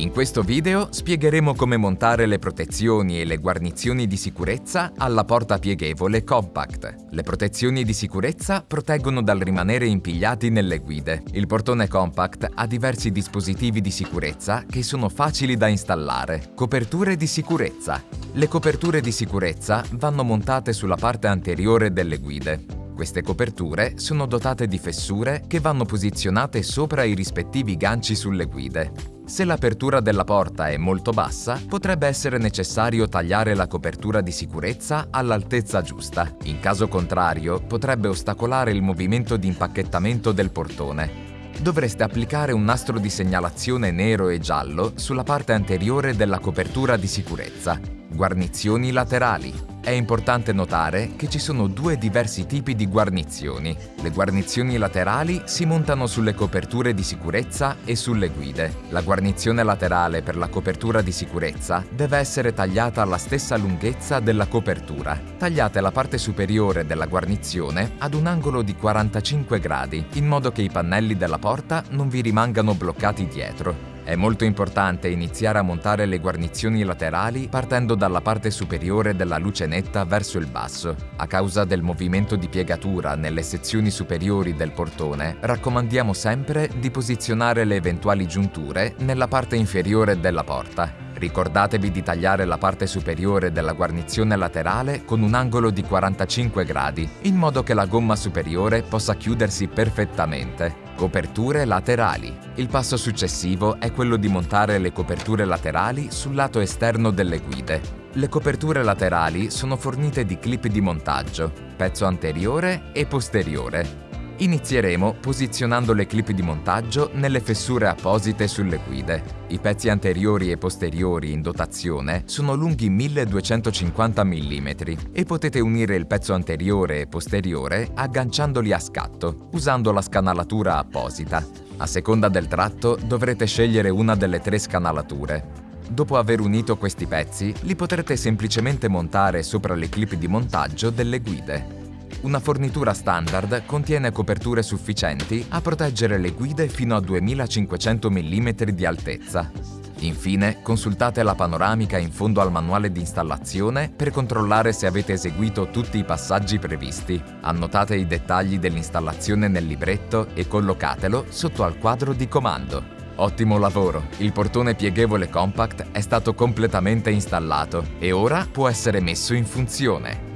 In questo video spiegheremo come montare le protezioni e le guarnizioni di sicurezza alla porta pieghevole Compact. Le protezioni di sicurezza proteggono dal rimanere impigliati nelle guide. Il portone Compact ha diversi dispositivi di sicurezza che sono facili da installare. Coperture di sicurezza. Le coperture di sicurezza vanno montate sulla parte anteriore delle guide. Queste coperture sono dotate di fessure che vanno posizionate sopra i rispettivi ganci sulle guide. Se l'apertura della porta è molto bassa, potrebbe essere necessario tagliare la copertura di sicurezza all'altezza giusta. In caso contrario, potrebbe ostacolare il movimento di impacchettamento del portone. Dovreste applicare un nastro di segnalazione nero e giallo sulla parte anteriore della copertura di sicurezza. Guarnizioni laterali. È importante notare che ci sono due diversi tipi di guarnizioni. Le guarnizioni laterali si montano sulle coperture di sicurezza e sulle guide. La guarnizione laterale per la copertura di sicurezza deve essere tagliata alla stessa lunghezza della copertura. Tagliate la parte superiore della guarnizione ad un angolo di 45 gradi, in modo che i pannelli della porta non vi rimangano bloccati dietro. È molto importante iniziare a montare le guarnizioni laterali partendo dalla parte superiore della luce netta verso il basso. A causa del movimento di piegatura nelle sezioni superiori del portone, raccomandiamo sempre di posizionare le eventuali giunture nella parte inferiore della porta. Ricordatevi di tagliare la parte superiore della guarnizione laterale con un angolo di 45 gradi, in modo che la gomma superiore possa chiudersi perfettamente. Coperture laterali. Il passo successivo è quello di montare le coperture laterali sul lato esterno delle guide. Le coperture laterali sono fornite di clip di montaggio, pezzo anteriore e posteriore. Inizieremo posizionando le clip di montaggio nelle fessure apposite sulle guide. I pezzi anteriori e posteriori in dotazione sono lunghi 1250 mm e potete unire il pezzo anteriore e posteriore agganciandoli a scatto, usando la scanalatura apposita. A seconda del tratto dovrete scegliere una delle tre scanalature. Dopo aver unito questi pezzi, li potrete semplicemente montare sopra le clip di montaggio delle guide. Una fornitura standard contiene coperture sufficienti a proteggere le guide fino a 2500 mm di altezza. Infine, consultate la panoramica in fondo al manuale di installazione per controllare se avete eseguito tutti i passaggi previsti. Annotate i dettagli dell'installazione nel libretto e collocatelo sotto al quadro di comando. Ottimo lavoro! Il portone pieghevole compact è stato completamente installato e ora può essere messo in funzione.